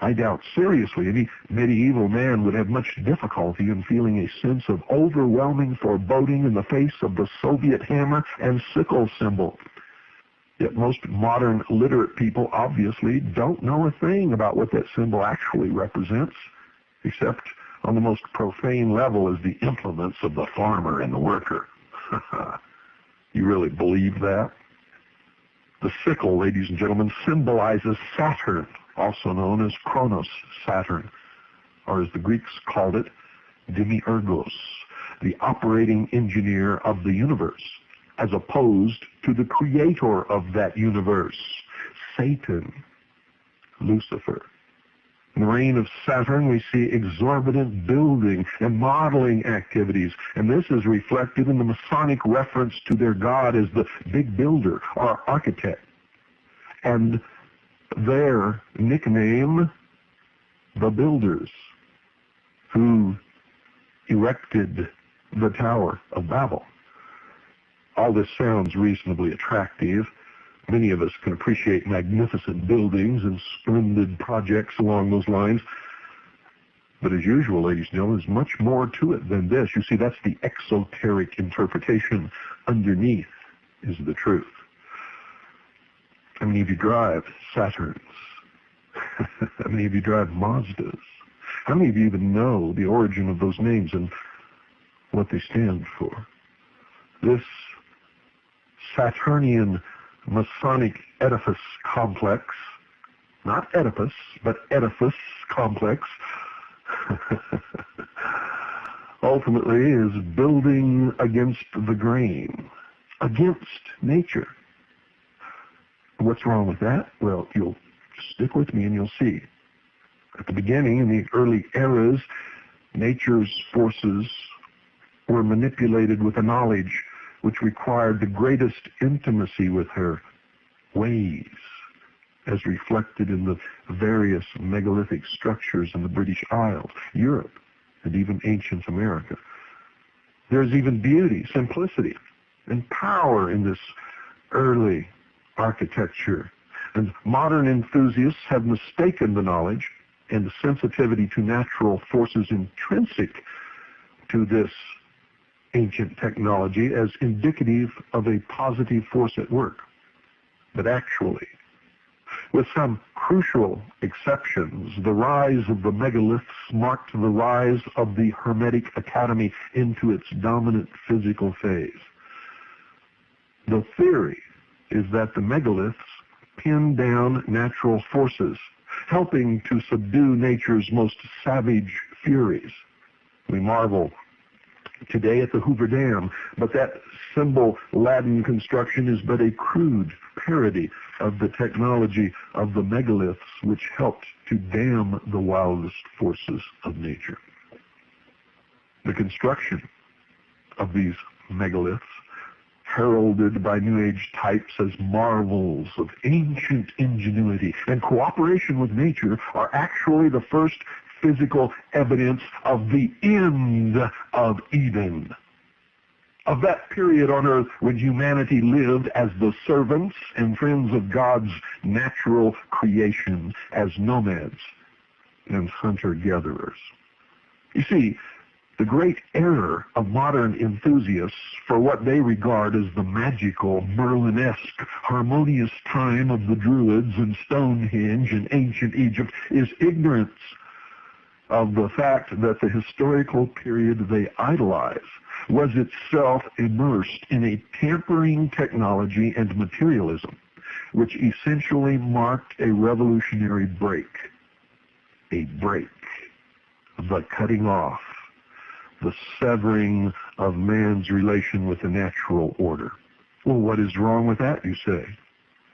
I doubt seriously any medieval man would have much difficulty in feeling a sense of overwhelming foreboding in the face of the Soviet hammer and sickle symbol. Yet most modern literate people obviously don't know a thing about what that symbol actually represents, except on the most profane level as the implements of the farmer and the worker. you really believe that? The sickle, ladies and gentlemen, symbolizes Saturn, also known as Kronos, Saturn, or as the Greeks called it, Demiurgos, the operating engineer of the universe, as opposed to the creator of that universe, Satan, Lucifer. In the reign of Saturn, we see exorbitant building and modeling activities, and this is reflected in the Masonic reference to their god as the big builder or architect. And their nickname, the Builders, who erected the Tower of Babel. All this sounds reasonably attractive. Many of us can appreciate magnificent buildings and splendid projects along those lines. But as usual, ladies and gentlemen, there's much more to it than this. You see, that's the exoteric interpretation. Underneath is the truth. How many of you drive Saturns? How many of you drive Mazdas? How many of you even know the origin of those names and what they stand for? This Saturnian Masonic edifice complex, not Oedipus, but edifice complex, ultimately is building against the grain, against nature. What's wrong with that? Well, you'll stick with me and you'll see. At the beginning, in the early eras, nature's forces were manipulated with a knowledge which required the greatest intimacy with her ways, as reflected in the various megalithic structures in the British Isles, Europe, and even ancient America. There's even beauty, simplicity, and power in this early architecture. And modern enthusiasts have mistaken the knowledge and the sensitivity to natural forces intrinsic to this ancient technology as indicative of a positive force at work. But actually, with some crucial exceptions, the rise of the megaliths marked the rise of the Hermetic Academy into its dominant physical phase. The theory is that the megaliths pin down natural forces, helping to subdue nature's most savage furies. We marvel today at the Hoover Dam, but that symbol Latin construction is but a crude parody of the technology of the megaliths which helped to dam the wildest forces of nature. The construction of these megaliths heralded by New Age types as marvels of ancient ingenuity and cooperation with nature are actually the first physical evidence of the end of Eden. Of that period on earth when humanity lived as the servants and friends of God's natural creation, as nomads and hunter-gatherers. You see, the great error of modern enthusiasts for what they regard as the magical, Merlinesque, harmonious time of the Druids and Stonehenge in ancient Egypt is ignorance of the fact that the historical period they idolize was itself immersed in a tampering technology and materialism, which essentially marked a revolutionary break. A break. The cutting off the severing of man's relation with the natural order. Well, what is wrong with that, you say?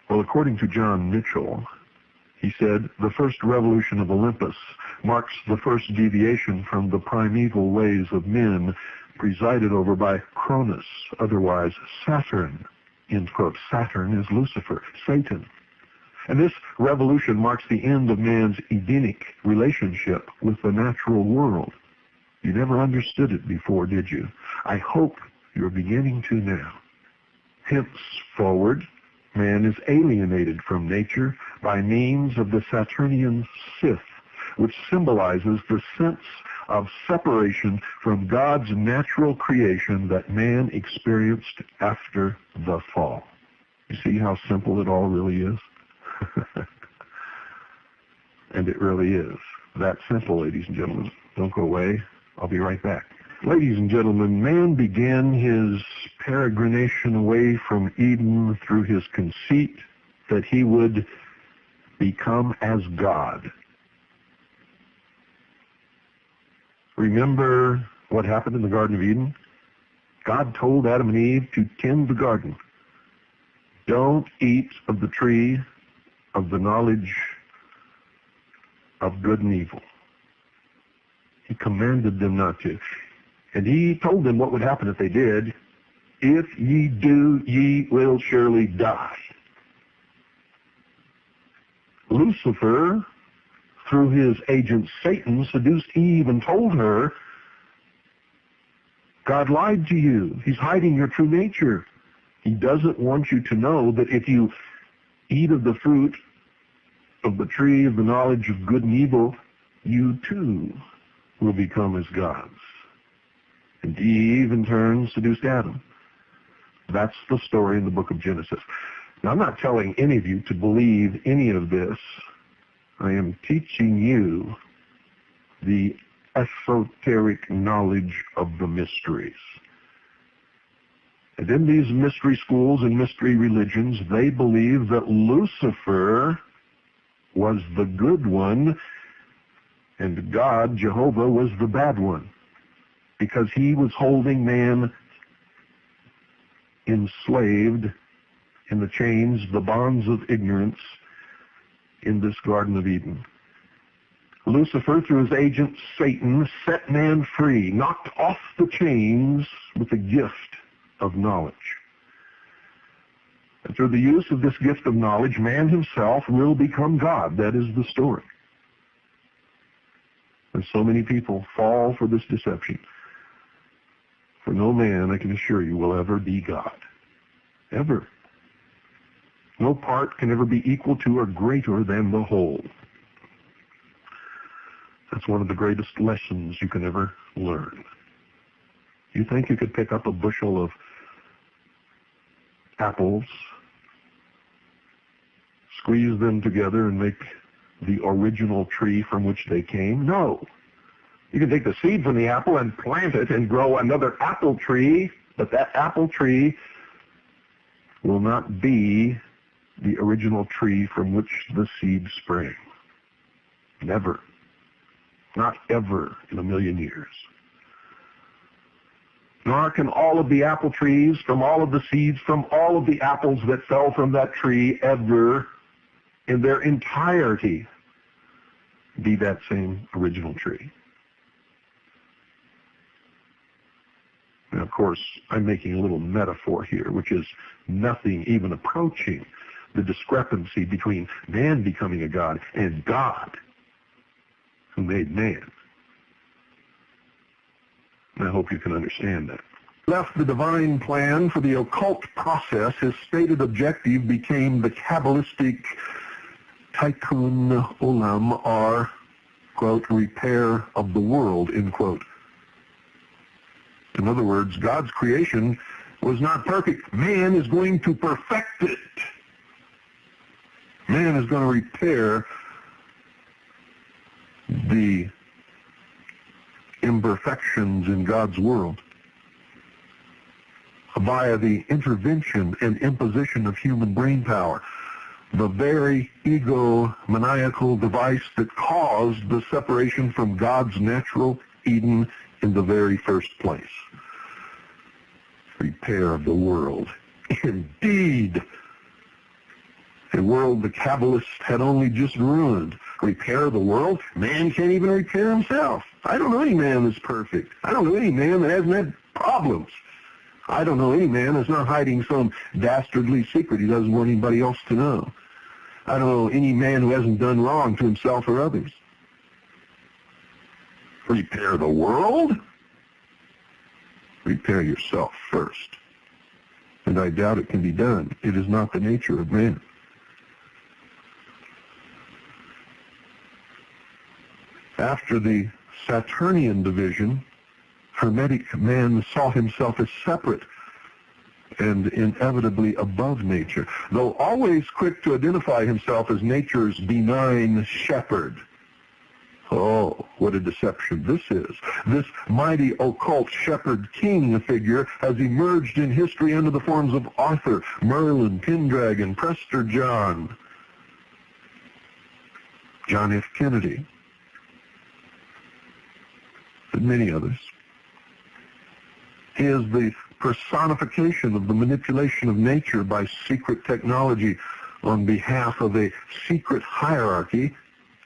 Well, according to John Michell, he said, the first revolution of Olympus marks the first deviation from the primeval ways of men presided over by Cronus, otherwise Saturn. End quote. Saturn is Lucifer, Satan. And this revolution marks the end of man's Edenic relationship with the natural world. You never understood it before, did you? I hope you're beginning to now. Henceforward, man is alienated from nature by means of the Saturnian scythe which symbolizes the sense of separation from God's natural creation that man experienced after the fall. You see how simple it all really is? and it really is. That simple, ladies and gentlemen. Don't go away. I'll be right back. Ladies and gentlemen, man began his peregrination away from Eden through his conceit that he would become as God. Remember what happened in the Garden of Eden? God told Adam and Eve to tend the garden. Don't eat of the tree of the knowledge of good and evil. He commanded them not to. And he told them what would happen if they did. If ye do, ye will surely die. Lucifer, through his agent Satan, seduced Eve and told her, God lied to you. He's hiding your true nature. He doesn't want you to know that if you eat of the fruit of the tree of the knowledge of good and evil, you too will become as gods. And Eve, in turn, seduced Adam. That's the story in the book of Genesis. Now, I'm not telling any of you to believe any of this. I am teaching you the esoteric knowledge of the mysteries. And in these mystery schools and mystery religions, they believe that Lucifer was the good one and God, Jehovah, was the bad one because he was holding man enslaved in the chains, the bonds of ignorance in this Garden of Eden. Lucifer, through his agent Satan, set man free, knocked off the chains with the gift of knowledge. And through the use of this gift of knowledge, man himself will become God. That is the story. And so many people fall for this deception. For no man, I can assure you, will ever be God. Ever. No part can ever be equal to or greater than the whole. That's one of the greatest lessons you can ever learn. You think you could pick up a bushel of apples, squeeze them together and make the original tree from which they came? No. You can take the seed from the apple and plant it and grow another apple tree, but that apple tree will not be the original tree from which the seed sprang. Never. Not ever in a million years. Nor can all of the apple trees from all of the seeds from all of the apples that fell from that tree ever in their entirety be that same original tree. Now, of course, I'm making a little metaphor here, which is nothing even approaching the discrepancy between man becoming a God and God who made man. And I hope you can understand that. Left the divine plan for the occult process, his stated objective became the Kabbalistic tikkun olam, are, quote, repair of the world, end quote. In other words, God's creation was not perfect. Man is going to perfect it. Man is going to repair the imperfections in God's world via the intervention and imposition of human brain power, the very egomaniacal device that caused the separation from God's natural Eden in the very first place. Repair of the world. Indeed, a world the Kabbalists had only just ruined. Repair the world? Man can't even repair himself. I don't know any man that's perfect. I don't know any man that hasn't had problems. I don't know any man that's not hiding some dastardly secret he doesn't want anybody else to know. I don't know any man who hasn't done wrong to himself or others. Repair the world? Repair yourself first. And I doubt it can be done. It is not the nature of man. After the Saturnian division, Hermetic man saw himself as separate and inevitably above nature, though always quick to identify himself as nature's benign shepherd. Oh, what a deception this is. This mighty occult shepherd king figure has emerged in history under the forms of Arthur, Merlin, Pendragon, Prester John, John F. Kennedy, and many others. Is the personification of the manipulation of nature by secret technology on behalf of a secret hierarchy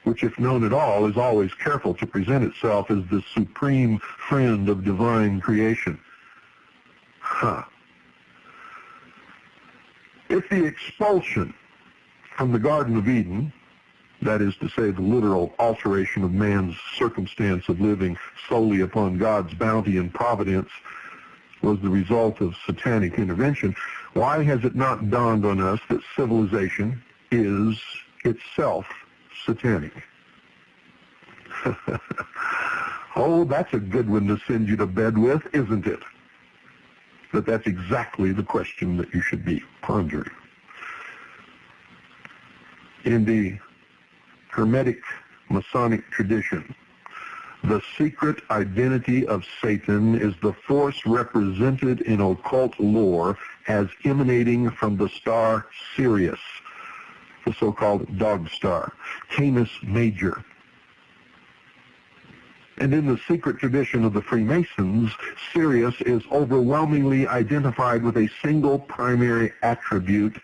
which if known at all is always careful to present itself as the supreme friend of divine creation. Huh. If the expulsion from the Garden of Eden, that is to say the literal alteration of man's circumstance of living solely upon God's bounty and providence, was the result of satanic intervention, why has it not dawned on us that civilization is itself satanic? oh, that's a good one to send you to bed with, isn't it? But that's exactly the question that you should be pondering. In the Hermetic Masonic tradition, the secret identity of Satan is the force represented in occult lore as emanating from the star Sirius, the so-called dog star, Canis Major. And in the secret tradition of the Freemasons, Sirius is overwhelmingly identified with a single primary attribute,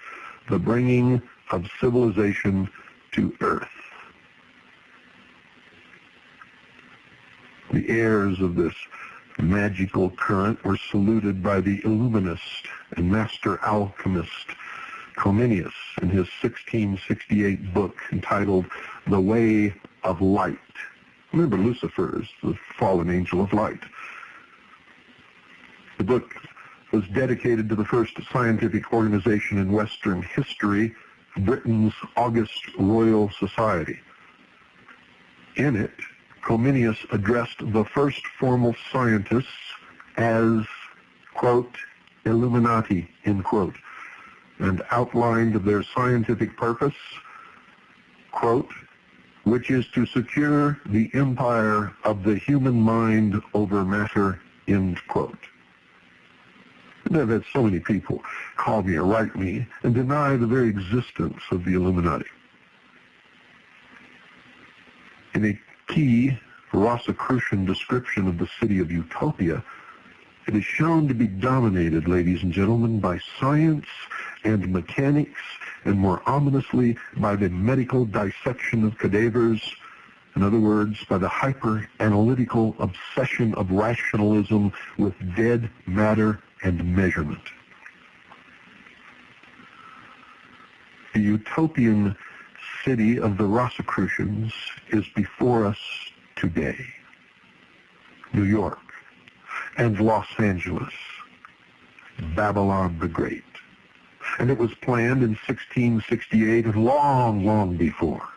the bringing of civilization to Earth. The heirs of this magical current were saluted by the Illuminist and master alchemist Comenius in his 1668 book entitled The Way of Light. Remember, Lucifer is the fallen angel of light. The book was dedicated to the first scientific organization in Western history, Britain's August Royal Society. In it, Comenius addressed the first formal scientists as, quote, Illuminati, end quote, and outlined their scientific purpose, quote, which is to secure the empire of the human mind over matter, end quote. I've had so many people call me or write me and deny the very existence of the Illuminati. In a key Rosicrucian description of the city of Utopia, it is shown to be dominated, ladies and gentlemen, by science and mechanics, and more ominously, by the medical dissection of cadavers, in other words, by the hyper-analytical obsession of rationalism with dead matter and measurement. The utopian city of the Rosicrucians is before us today. New York and Los Angeles, Babylon the Great. And it was planned in 1668 and long, long before.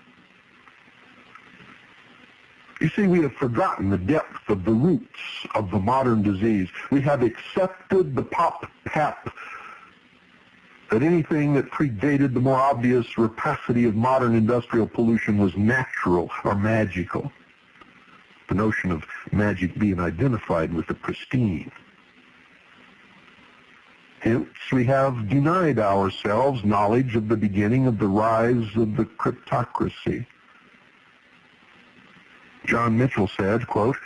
You see, we have forgotten the depth of the roots of the modern disease. We have accepted the pop-pap that anything that predated the more obvious rapacity of modern industrial pollution was natural or magical the notion of magic being identified with the pristine. Hence, we have denied ourselves knowledge of the beginning of the rise of the cryptocracy. John Michell said, quote,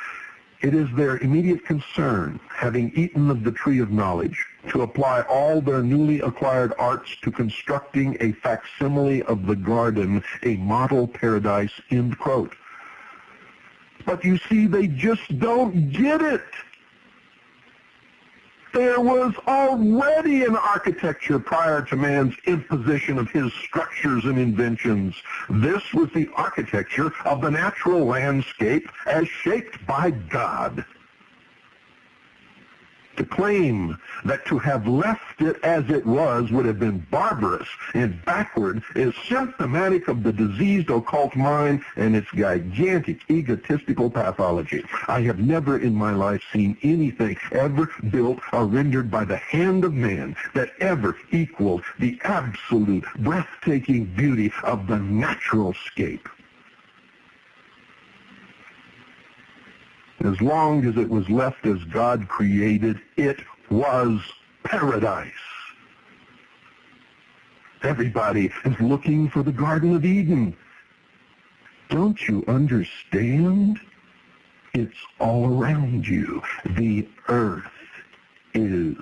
it is their immediate concern, having eaten of the tree of knowledge, to apply all their newly acquired arts to constructing a facsimile of the garden, a model paradise, end quote. But you see, they just don't get it. There was already an architecture prior to man's imposition of his structures and inventions. This was the architecture of the natural landscape as shaped by God. To claim that to have left it as it was would have been barbarous and backward is symptomatic of the diseased occult mind and its gigantic egotistical pathology. I have never in my life seen anything ever built or rendered by the hand of man that ever equaled the absolute breathtaking beauty of the natural scape. As long as it was left as God created, it was paradise. Everybody is looking for the Garden of Eden. Don't you understand? It's all around you. The earth is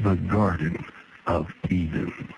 the Garden of Eden.